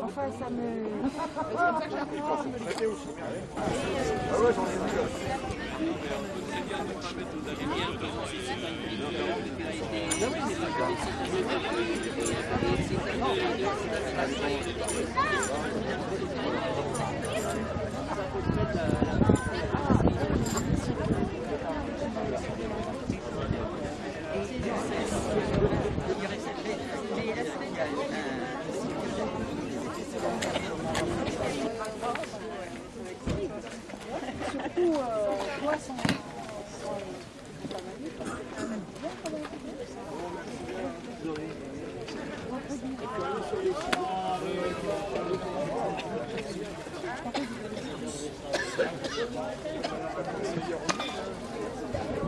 Enfin, ça me... Surtout,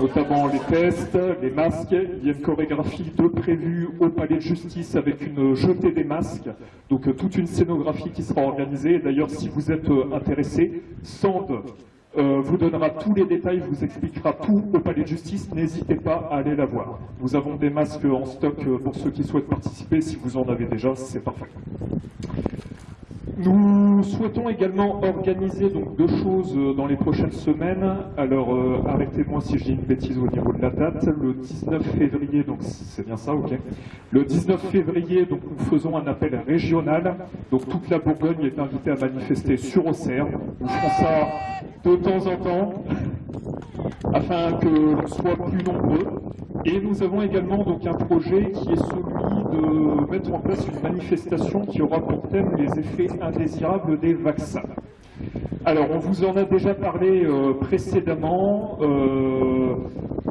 notamment les tests, les masques. Il y a une chorégraphie de prévue au palais de justice avec une jetée des masques. Donc toute une scénographie qui sera organisée. D'ailleurs, si vous êtes intéressé, Sand euh, vous donnera tous les détails, vous expliquera tout au palais de justice. N'hésitez pas à aller la voir. Nous avons des masques en stock euh, pour ceux qui souhaitent participer. Si vous en avez déjà, c'est parfait. Nous souhaitons également organiser donc deux choses euh, dans les prochaines semaines. Alors euh, arrêtez-moi si dis une bêtise au niveau de la date. Le 19 février, donc c'est bien ça, ok. Le 19 février, donc nous faisons un appel régional. Donc toute la Bourgogne est invitée à manifester sur Auxerre. Nous ferons ça de temps en temps afin que l'on soit plus nombreux. Et nous avons également donc un projet qui est celui de mettre en place une manifestation qui aura pour thème les effets indésirables des vaccins. Alors, on vous en a déjà parlé euh, précédemment. Euh,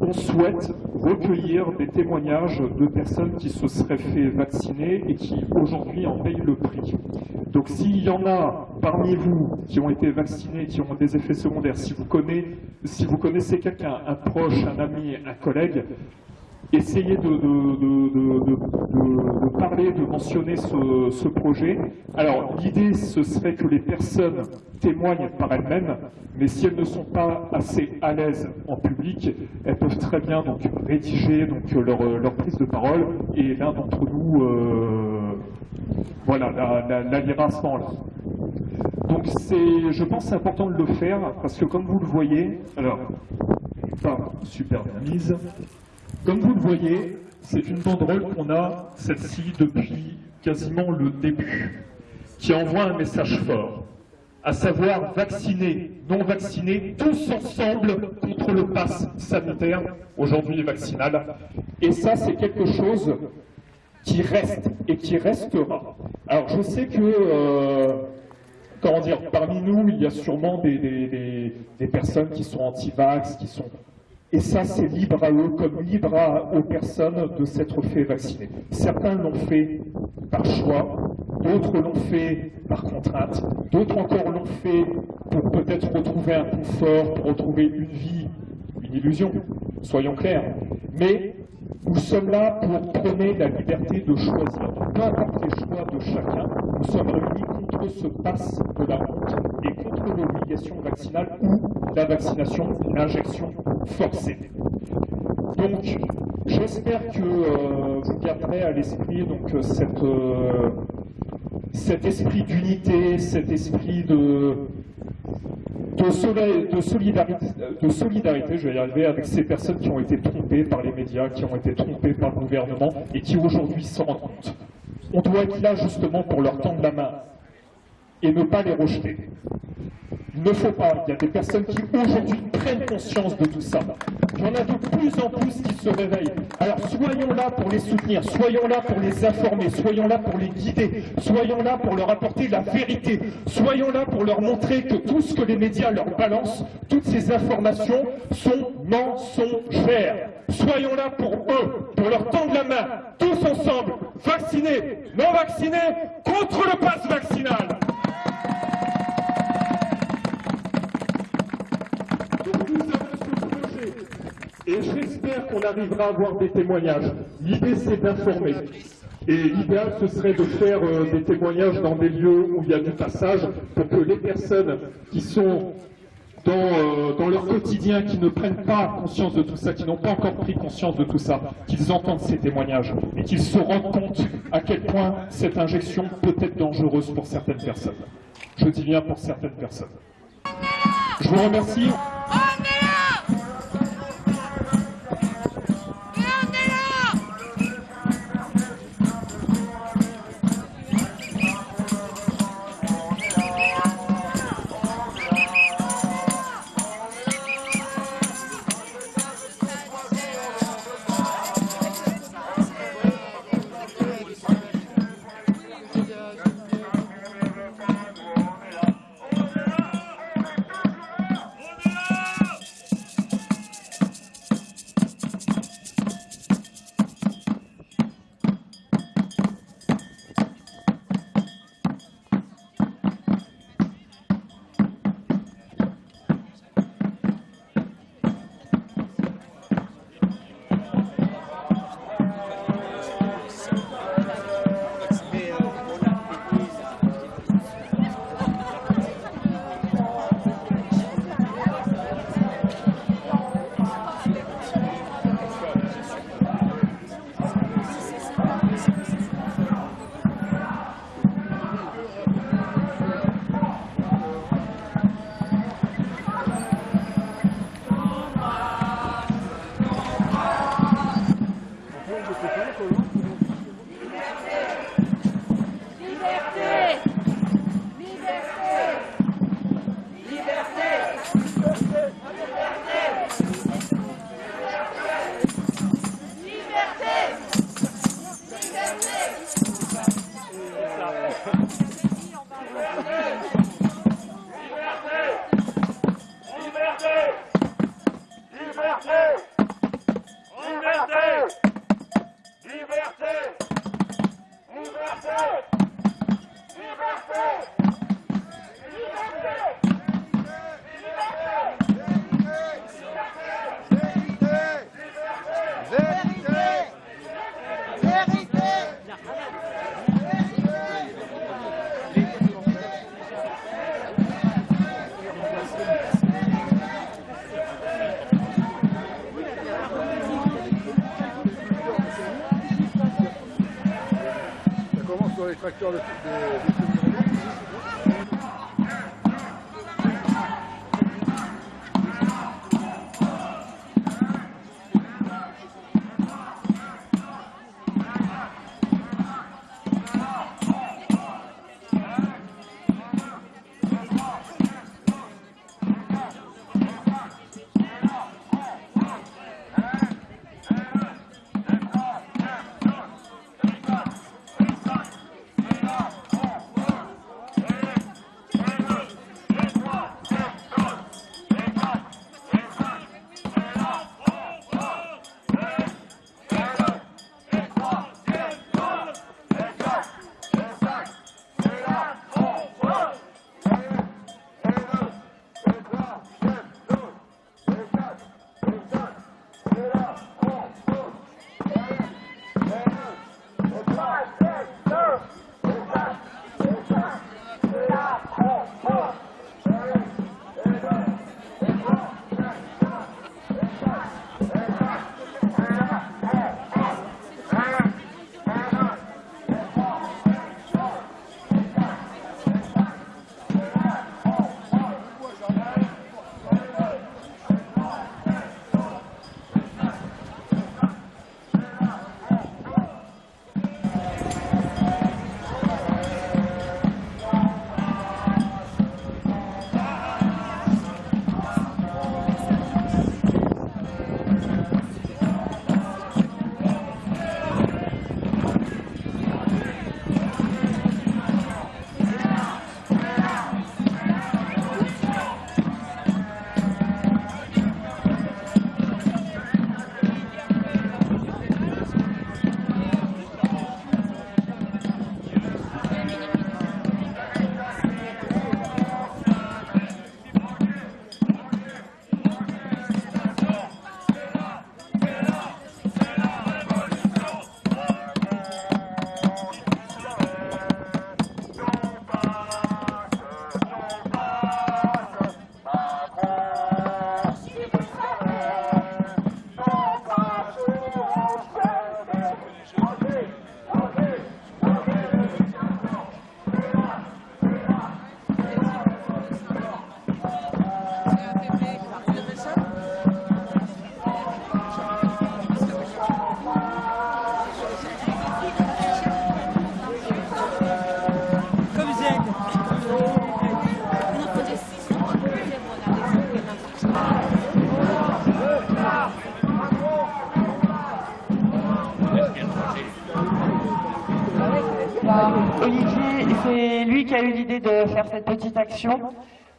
on souhaite recueillir des témoignages de personnes qui se seraient fait vacciner et qui aujourd'hui en payent le prix. Donc, s'il y en a parmi vous qui ont été vaccinés, qui ont des effets secondaires, si vous connaissez, si vous connaissez quelqu'un, un proche, un ami, un collègue, essayez de, parler, de mentionner ce, projet. Alors, l'idée, ce serait que les personnes témoignent par elles-mêmes, mais si elles ne sont pas assez à l'aise en public, elles peuvent très bien donc rédiger donc leur, prise de parole, et l'un d'entre nous, euh, voilà, la, la, lira à ce moment-là. Donc, je pense, important de le faire parce que, comme vous le voyez, alors, pas super bien mise. Comme vous le voyez, c'est une banderole qu'on a, celle-ci, depuis quasiment le début, qui envoie un message fort, à savoir vacciner, non vacciner, tous ensemble contre le pass sanitaire, aujourd'hui vaccinal. Et ça, c'est quelque chose qui reste et qui restera. Alors, je sais que, euh, comment dire, parmi nous, il y a sûrement des, personnes qui sont anti-vax, qui sont et ça, c'est libre à eux, comme libre aux personnes de s'être fait vacciner. Certains l'ont fait par choix, d'autres l'ont fait par contrainte, d'autres encore l'ont fait pour peut-être retrouver un confort, pour retrouver une vie, une illusion, soyons clairs. Mais nous sommes là pour prôner la liberté de choisir. Peu importe les choix de chacun, nous sommes réunis contre ce passe de la honte et contre l'obligation vaccinale ou la vaccination, l'injection forcée. Donc, j'espère que euh, vous garderez à l'esprit donc euh, cette, euh, cet esprit d'unité, cet esprit de, de, soli- de solidarité, de solidarité, je vais y arriver, avec ces personnes qui ont été trompées par les médias, qui ont été trompées par le gouvernement et qui aujourd'hui s'en rendent compte. On doit être là justement pour leur tendre la main et ne pas les rejeter. Ne faut pas. Il y a des personnes qui aujourd'hui prennent conscience de tout ça. Il y en a de plus en plus qui se réveillent. Alors soyons là pour les soutenir, soyons là pour les informer, soyons là pour les guider, soyons là pour leur apporter la vérité, soyons là pour leur montrer que tout ce que les médias leur balancent, toutes ces informations sont mensongères. Soyons là pour eux, pour leur tendre la main, tous ensemble, vaccinés, non vaccinés, contre le pass vaccinal. Donc nous avons ce projet et j'espère qu'on arrivera à avoir des témoignages. L'idée c'est d'informer. Et l'idéal, ce serait de faire euh, des témoignages dans des lieux où il y a du passage pour que les personnes qui sont dans, euh, dans leur quotidien, qui ne prennent pas conscience de tout ça, qui n'ont pas encore pris conscience de tout ça, qu'ils entendent ces témoignages et qu'ils se rendent compte à quel point cette injection peut être dangereuse pour certaines personnes. Je dis bien pour certaines personnes. Je vous remercie. Tracteurs de, de, de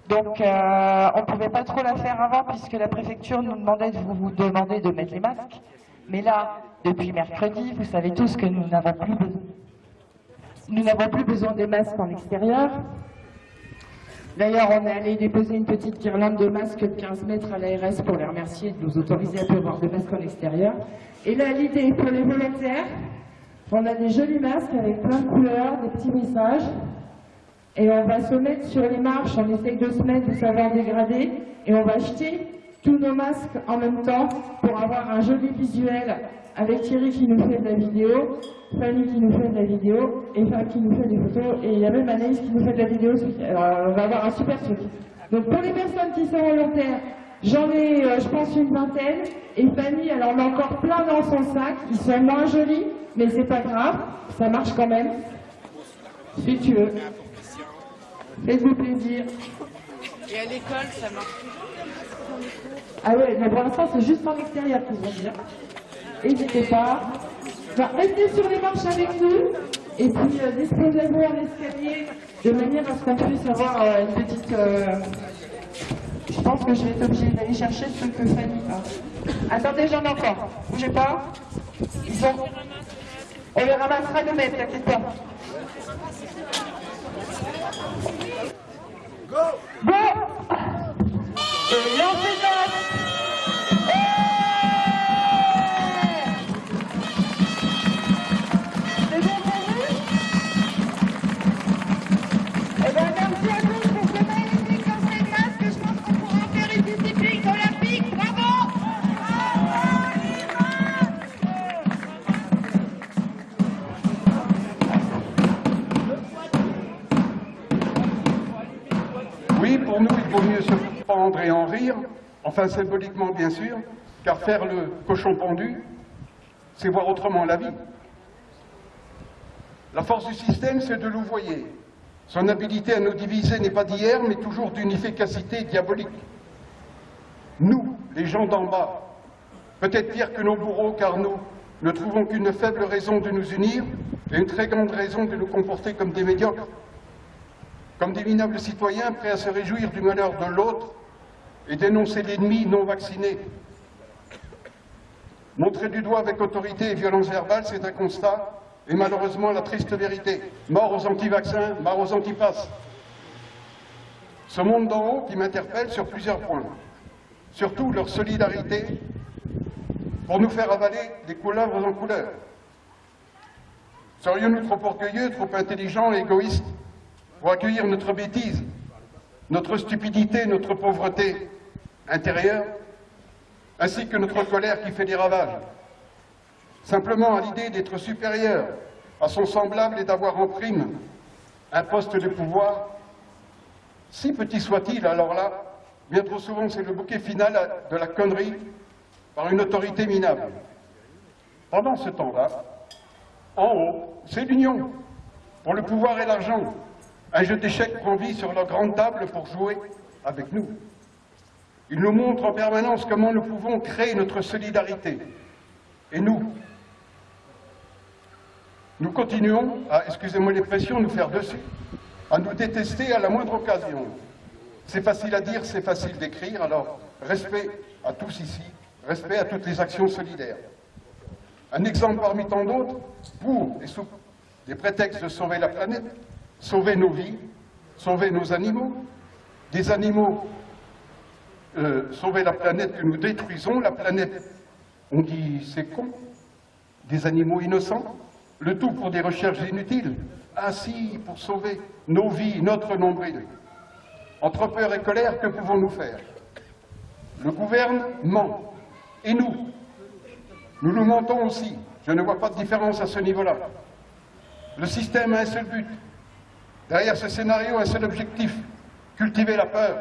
Donc euh, on ne pouvait pas trop la faire avant puisque la préfecture nous demandait de vous demander de mettre les masques. Mais là, depuis mercredi, vous savez tous que nous n'avons plus, nous n'avons plus besoin des masques en extérieur. D'ailleurs, on est allé déposer une petite guirlande de masques de 15 mètres à l'ARS pour les remercier de nous autoriser à pouvoir avoir des masques en extérieur. Et là, l'idée pour les volontaires, on a des jolis masques avec plein de couleurs, des petits messages. Et on va se mettre sur les marches, on essaye de se mettre de savoir dégrader. Et on va acheter tous nos masques en même temps pour avoir un joli visuel avec Thierry qui nous fait de la vidéo, Fanny qui nous fait de la vidéo, et Fab qui nous fait des photos, et il y a même Anaïs qui nous fait de la vidéo. Alors on va avoir un super truc. Donc pour les personnes qui sont volontaires, j'en ai euh, je pense une vingtaine, et Fanny, alors on a encore plein dans son sac, ils sont moins jolis, mais c'est pas grave, ça marche quand même. Si tu veux. Faites-vous plaisir. Et à l'école, ça marche Ah ouais, mais pour l'instant c'est juste en extérieur qu'ils vont dire. N'hésitez pas. Enfin, restez sur les marches avec nous et puis euh, disposez-vous en escalier de manière à ce qu'on puisse avoir euh, une petite... euh, Je pense que je vais être obligée d'aller chercher ce que Fanny a. Attendez, j'en ai encore. Bougez pas. Ils sont... On les ramassera nous-mêmes, t'inquiète pas. Symboliquement bien sûr, car faire le cochon pendu, c'est voir autrement la vie. La force du système, c'est de louvoyer. Son habilité à nous diviser n'est pas d'hier, mais toujours d'une efficacité diabolique. Nous, les gens d'en bas, peut-être pire que nos bourreaux, car nous ne trouvons qu'une faible raison de nous unir et une très grande raison de nous comporter comme des médiocres comme des minables citoyens prêts à se réjouir du malheur de l'autre et dénoncer l'ennemi non vacciné. Montrer du doigt avec autorité et violence verbale, c'est un constat, et malheureusement la triste vérité. Mort aux anti-vaccins, mort aux antipasses. Ce monde d'en haut qui m'interpelle sur plusieurs points. Surtout leur solidarité pour nous faire avaler des couleuvres en couleur. Serions-nous trop orgueilleux, trop intelligents et égoïstes pour accueillir notre bêtise, notre stupidité, notre pauvreté intérieure, ainsi que notre colère qui fait des ravages. Simplement à l'idée d'être supérieur à son semblable et d'avoir en prime un poste de pouvoir, si petit soit-il, alors là, bien trop souvent c'est le bouquet final de la connerie par une autorité minable. Pendant ce temps-là, en haut, c'est l'union, pour le pouvoir et l'argent, un jeu d'échecs prend vie sur leur grande table pour jouer avec nous. Il nous montre en permanence comment nous pouvons créer notre solidarité. Et nous, nous continuons à, excusez-moi l'expression, nous faire dessus, à nous détester à la moindre occasion. C'est facile à dire, c'est facile d'écrire, alors respect à tous ici, respect à toutes les actions solidaires. Un exemple parmi tant d'autres, pour et sous des prétextes de sauver la planète, sauver nos vies, sauver nos animaux, des animaux, euh, sauver la planète que nous détruisons, la planète, on dit c'est con, des animaux innocents, le tout pour des recherches inutiles, ainsi pour sauver nos vies, notre nombril. Entre peur et colère, que pouvons-nous faire? Le gouvernement et nous, nous nous mentons aussi, je ne vois pas de différence à ce niveau-là. Le système a un seul but, Derrière ce scénario, un seul objectif, cultiver la peur.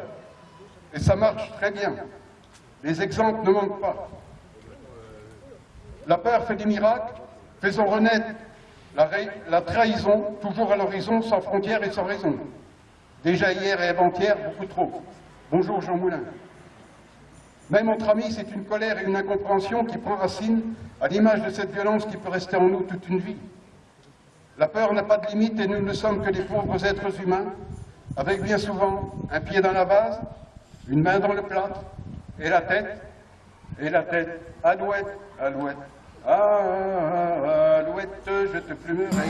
Et ça marche très bien. Les exemples ne manquent pas. La peur fait des miracles, faisons renaître la, trahison, toujours à l'horizon, sans frontières et sans raison. Déjà hier et avant-hier, beaucoup trop. Bonjour Jean Moulin. Même entre amis, c'est une colère et une incompréhension qui prend racine à l'image de cette violence qui peut rester en nous toute une vie. La peur n'a pas de limite et nous ne sommes que des pauvres êtres humains, avec bien souvent un pied dans la vase, une main dans le plâtre, et la tête, et la tête, alouette, alouette, ah, alouette, je te plumerai.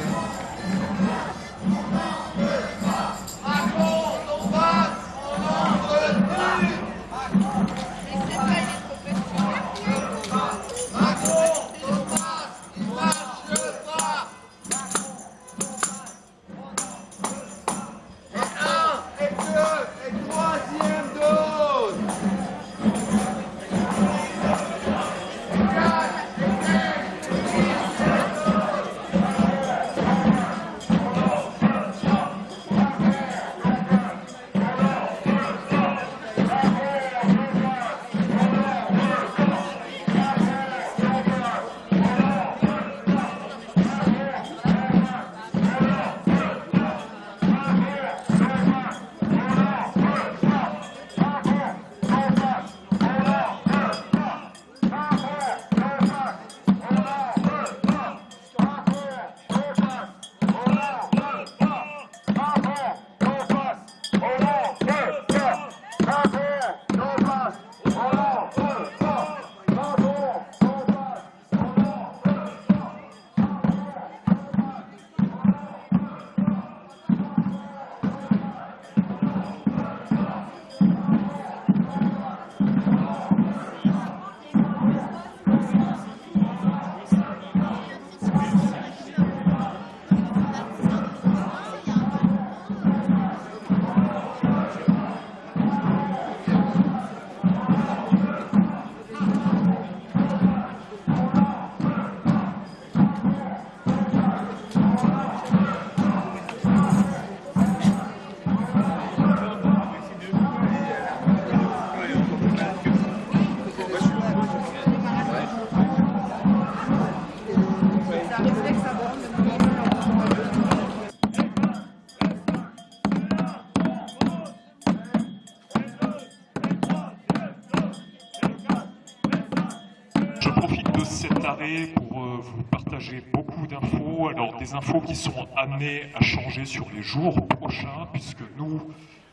Pour euh, vous partager beaucoup d'infos. Alors, des infos qui sont amenées à changer sur les jours prochains, puisque nous,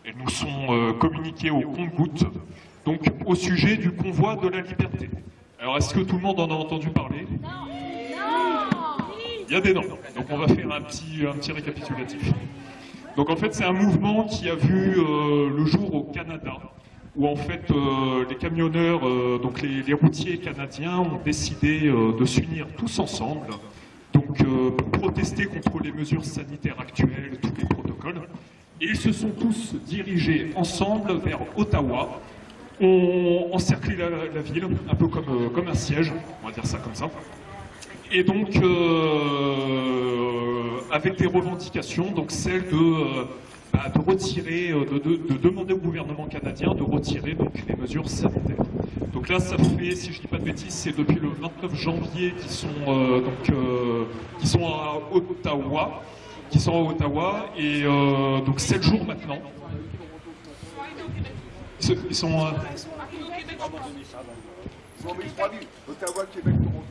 elles nous sont euh, communiquées au compte-gouttes. Donc, au sujet du convoi de la liberté. Alors, est-ce que tout le monde en a entendu parler? Il y a des noms. Donc, on va faire un petit, un petit récapitulatif. Donc, en fait, c'est un mouvement qui a vu euh, le jour au Canada où en fait euh, les camionneurs, euh, donc les, routiers canadiens ont décidé euh, de s'unir tous ensemble donc, pour protester contre les mesures sanitaires actuelles, tous les protocoles. Et ils se sont tous dirigés ensemble vers Ottawa, ont encerclé la, ville, un peu comme, comme un siège, on va dire ça comme ça. Et donc, avec des revendications, donc celle de, de retirer, euh, de, de- de demander au gouvernement canadien de retirer donc, les mesures sanitaires. Donc là, ça fait, si je dis pas de bêtises, c'est depuis le 29 janvier qu'ils sont, euh, euh, sont à Ottawa, qui sont à Ottawa, et euh, donc 7 jours maintenant. Ils sont, Ils ont Ottawa, Québec, Toronto.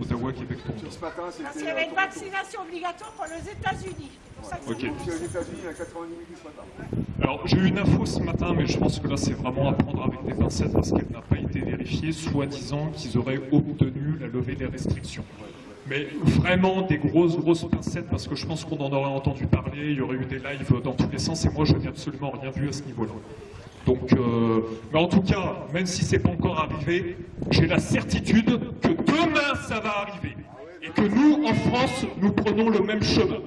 Ottawa, Québec, Toronto. Ce matin, qu'il y c'était. avait une vaccination obligatoire pour les États-Unis. C'est pour ça que Ok. c'est Puis aux États-Unis, il y a 90 000 ce matin. Alors, j'ai eu une info ce matin, mais je pense que là, c'est vraiment à prendre avec des pincettes parce qu'elle n'a pas été vérifiée, soi-disant qu'ils auraient obtenu la levée des restrictions. Mais vraiment des grosses, grosses pincettes parce que je pense qu'on en aurait entendu parler, il y aurait eu des lives dans tous les sens et moi, je n'ai absolument rien vu à ce niveau-là. Donc, euh, mais en tout cas, même si c'est pas encore arrivé, j'ai la certitude que demain, ça va arriver. Et que nous, en France, nous prenons le même chemin.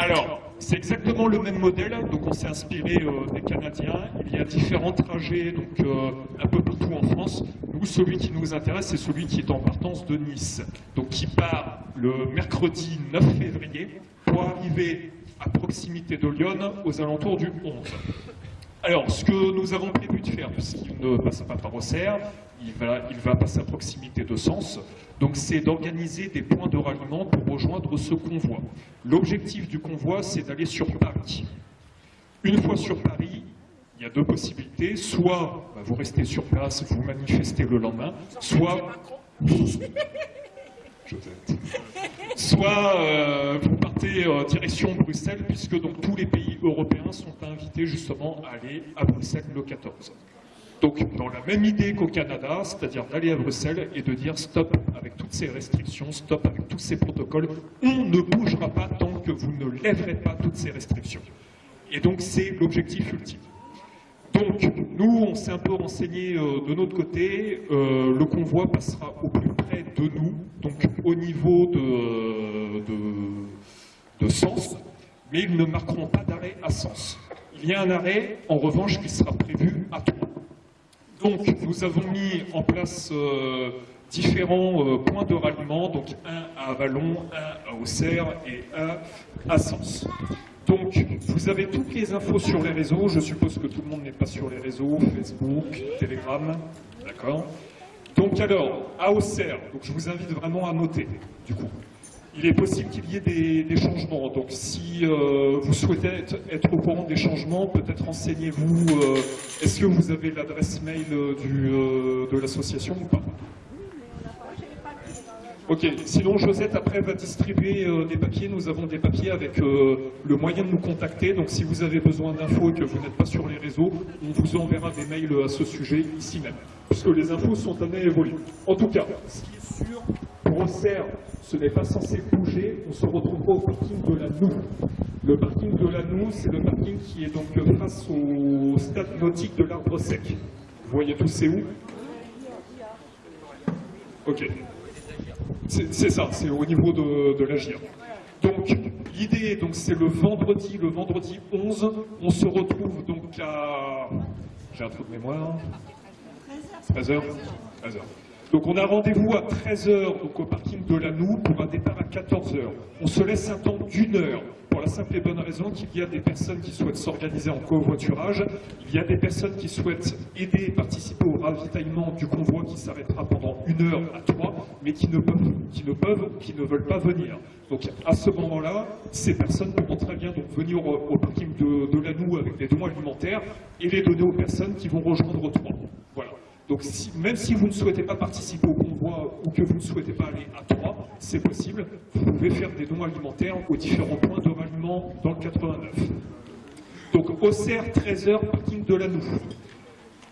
Alors, c'est exactement le même modèle, donc on s'est inspiré euh, des Canadiens. Il y a différents trajets donc, euh, un peu partout en France. Nous, celui qui nous intéresse, c'est celui qui est en partance de Nice, donc qui part le mercredi 9 février pour arriver à proximité de Lyon aux alentours du 11. Alors, ce que nous avons prévu de faire, puisqu'il ne passe pas par Auxerre, il va, il va passer à proximité de Sens, donc c'est d'organiser des points de ralliement pour rejoindre ce convoi. L'objectif du convoi, c'est d'aller sur Paris. Une fois sur Paris, il y a deux possibilités. Soit bah, vous restez sur place, vous manifestez le lendemain, soit... Euh, vous partez euh, direction Bruxelles, puisque donc tous les pays européens sont invités justement à aller à Bruxelles le 14. Donc dans la même idée qu'au Canada, c'est-à-dire d'aller à Bruxelles et de dire stop avec toutes ces restrictions, stop avec tous ces protocoles, on ne bougera pas tant que vous ne lèverez pas toutes ces restrictions. Et donc c'est l'objectif ultime. Donc, nous, on s'est un peu renseigné euh, de notre côté. Euh, le convoi passera au plus près de nous, donc au niveau de, de, Sens, mais ils ne marqueront pas d'arrêt à Sens. Il y a un arrêt, en revanche, qui sera prévu à Troyes. Donc, nous avons mis en place euh, différents euh, points de ralliement, donc un à Avalon, un à Auxerre et un à Sens. Donc, vous avez toutes les infos sur les réseaux. Je suppose que tout le monde n'est pas sur les réseaux, Facebook, Telegram, d'accord? Donc alors, à Auxerre, donc je vous invite vraiment à noter, du coup. Il est possible qu'il y ait des, changements. Donc, si euh, vous souhaitez être, au courant des changements, peut-être renseignez-vous. Euh, Est-ce que vous avez l'adresse mail euh, de l'association ou pas? Ok, sinon Josette après va distribuer des papiers. Nous avons des papiers avec le moyen de nous contacter. Donc si vous avez besoin d'infos et que vous n'êtes pas sur les réseaux, on vous enverra des mails à ce sujet ici même. Puisque les infos sont amenées à évoluer. En tout cas, ce qui est sûr, pour Auxerre, ce n'est pas censé bouger. On se retrouvera au parking de la Noue. Le parking de la Noue, c'est le parking qui est donc face au stade nautique de l'Arbre Sec. Vous voyez tous c'est où? Ok. C'est ça, c'est au niveau de, l'agir. Donc, l'idée, donc, c'est le vendredi, le vendredi 11, on se retrouve donc à... J'ai un trou de mémoire. 13h 13h. Donc, on a rendez-vous à 13h, donc au parking de la Noue, pour un départ à 14h. On se laisse un temps d'une heure, pour la simple et bonne raison qu'il y a des personnes qui souhaitent s'organiser en covoiturage, il y a des personnes qui souhaitent aider et participer au ravitaillement du convoi qui s'arrêtera pendant une heure à trois, mais qui ne peuvent, qui ne qui ne veulent pas venir. Donc à ce moment-là, ces personnes pourront très bien venir au, parking de, de la Noue avec des dons alimentaires et les donner aux personnes qui vont rejoindre Troyes. Voilà. Donc si, même si vous ne souhaitez pas participer au convoi ou que vous ne souhaitez pas aller à Troyes, c'est possible. Vous pouvez faire des dons alimentaires aux différents points de ralliement dans le 89. Donc Auxerre, 13h, parking de la Noue.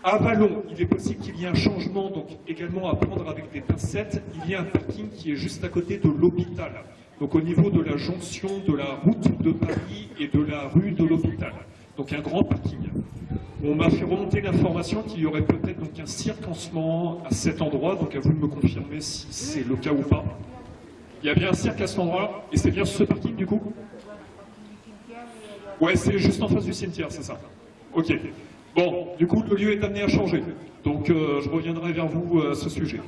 À Vallon, il est possible qu'il y ait un changement, donc également à prendre avec des pincettes. Il y a un parking qui est juste à côté de l'hôpital. Donc au niveau de la jonction de la route de Paris et de la rue de l'hôpital. Donc un grand parking. On m'a fait remonter l'information qu'il y aurait peut-être donc un cirque en ce moment à cet endroit, donc à vous de me confirmer si c'est le cas ou pas. Il y a bien un cirque à cet endroit, et c'est bien ce parking du coup? Ouais, c'est juste en face du cimetière, c'est ça. Ok. Bon, du coup, le lieu est amené à changer. Donc, euh, je reviendrai vers vous euh, à ce sujet.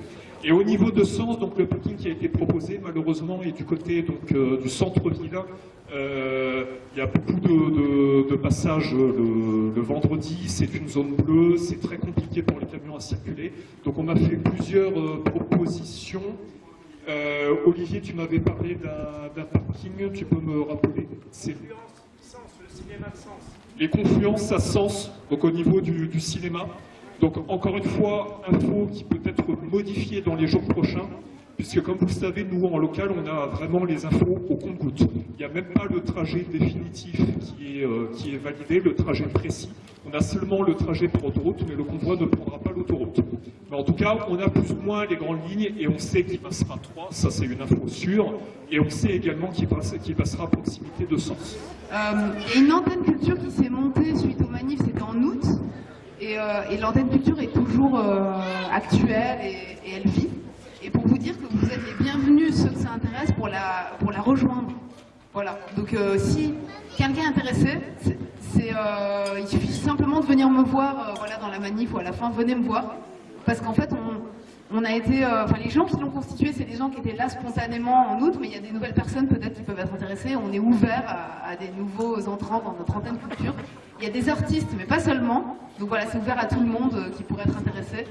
Et au niveau de Sens, donc le parking qui a été proposé, malheureusement, est du côté donc, euh, du centre-ville. Euh, Il y a beaucoup de, de- de passages le, le vendredi, c'est une zone bleue, c'est très compliqué pour les camions à circuler. Donc, on m'a fait plusieurs euh, propositions. Olivier, tu m'avais parlé d'un d'un parking, tu peux me rappeler C'est les confluences à sens, donc au niveau du, du cinéma. Donc encore une fois, info qui peut être modifiée dans les jours prochains, puisque comme vous le savez, nous en local, on a vraiment les infos au compte-gouttes. Il n'y a même pas le trajet définitif qui est, euh, qui est validé, le trajet précis. On a seulement le trajet par autoroute, mais le convoi ne prendra pas l'autoroute. Mais en tout cas, on a plus ou moins les grandes lignes et on sait qu'il passera 3, ça c'est une info sûre, et on sait également qu'il passe- qu'il passera à proximité de Sens. Euh, une antenne culture qui s'est Et, euh, et l'antenne culture est toujours euh, actuelle et, elle vit. Et pour vous dire que vous êtes les bienvenus, ceux que ça intéresse, pour la, pour la rejoindre. Voilà. Donc euh, si quelqu'un est intéressé, il suffit simplement de venir me voir voilà, dans la manif ou à la fin, venez me voir. Parce qu'en fait, on, on a été, euh, enfin les gens qui l'ont constitué, c'est des gens qui étaient là spontanément en août, mais il y a des nouvelles personnes peut-être qui peuvent être intéressées. On est ouvert à, des nouveaux entrants dans notre antenne culture. Il y a des artistes, mais pas seulement. Donc voilà, c'est ouvert à tout le monde euh, qui pourrait être intéressé.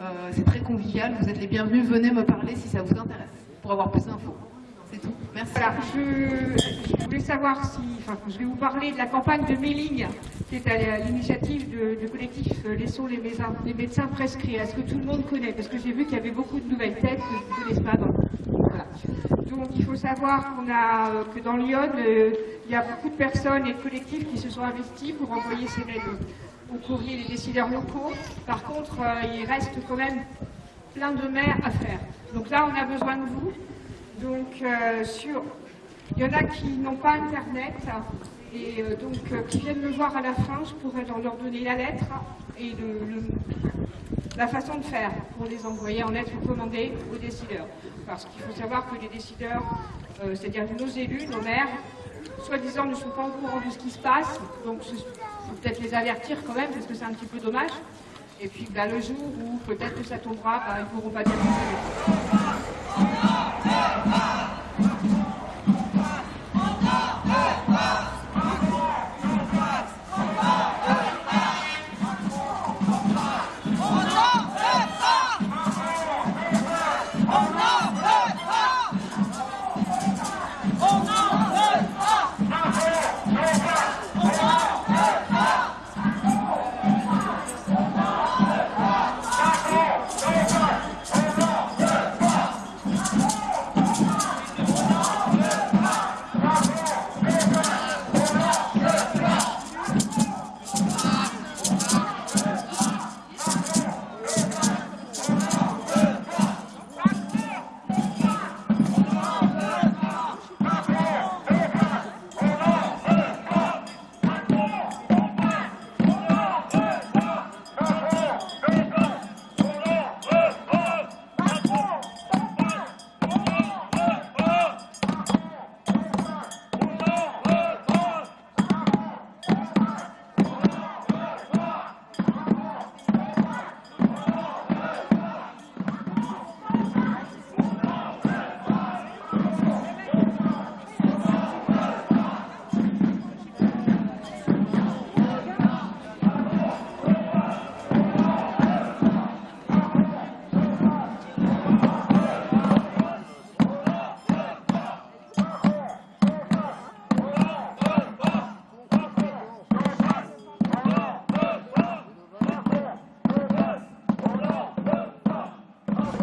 Euh, c'est très convivial. Vous êtes les bienvenus. Venez me parler si ça vous intéresse pour avoir plus d'infos. C'est tout. Merci. Voilà, je, voulais savoir si, enfin, je vais vous parler de la campagne de mailing qui est à l'initiative du collectif euh, Laissons les médecins, les médecins prescrits. Est-ce que tout le monde connaît? Parce que j'ai vu qu'il y avait beaucoup de nouvelles têtes que je ne connaissais pas. Donc il faut savoir qu'on a, euh, que dans Lyon, euh, il y a beaucoup de personnes et de collectifs qui se sont investis pour envoyer ces lettres au courrier des décideurs locaux. Par contre, il reste quand même plein de maires à faire. Donc là, on a besoin de vous. Donc, sur... il y en a qui n'ont pas Internet, et euh, donc euh, qui viennent me voir à la fin, je pourrais leur donner la lettre et la façon de faire pour les envoyer en lettre recommandée aux décideurs. Parce qu'il faut savoir que les décideurs, euh, c'est-à-dire nos élus, nos maires, soi-disant ne sont pas au courant de ce qui se passe, donc il faut peut-être les avertir quand même, parce que c'est un petit peu dommage. Et puis bah, le jour où peut-être que ça tombera, bah, ils ne pourront pas dire hey, hey.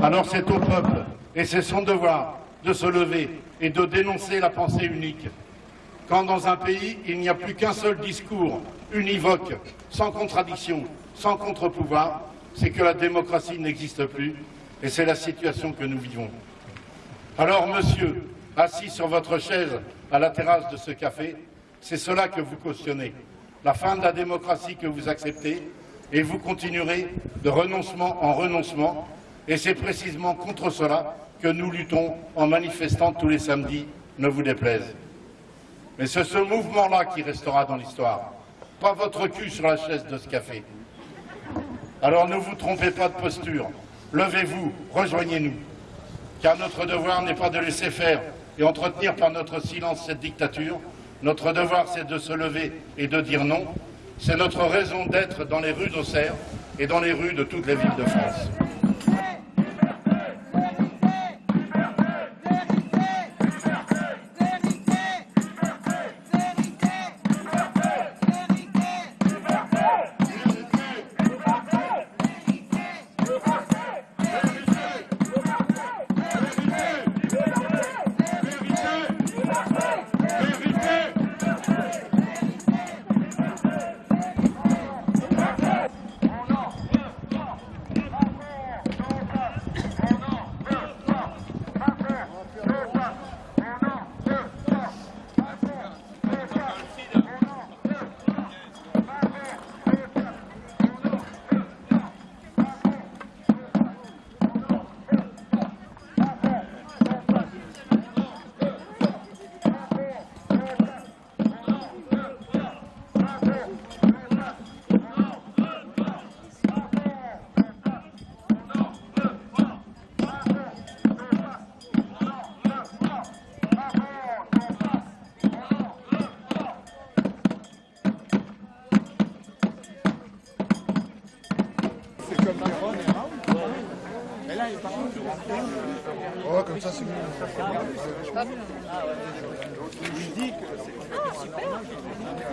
Alors c'est au peuple, et c'est son devoir, de se lever et de dénoncer la pensée unique. Quand dans un pays, il n'y a plus qu'un seul discours, univoque, sans contradiction, sans contre-pouvoir, c'est que la démocratie n'existe plus, et c'est la situation que nous vivons. Alors, monsieur, assis sur votre chaise à la terrasse de ce café, c'est cela que vous cautionnez, la fin de la démocratie que vous acceptez, et vous continuerez de renoncement en renoncement et c'est précisément contre cela que nous luttons en manifestant tous les samedis, ne vous déplaise. Mais c'est ce mouvement-là qui restera dans l'histoire, pas votre cul sur la chaise de ce café. Alors ne vous trompez pas de posture, levez-vous, rejoignez-nous, car notre devoir n'est pas de laisser faire et entretenir par notre silence cette dictature, notre devoir c'est de se lever et de dire non, c'est notre raison d'être dans les rues d'Auxerre et dans les rues de toutes les villes de France.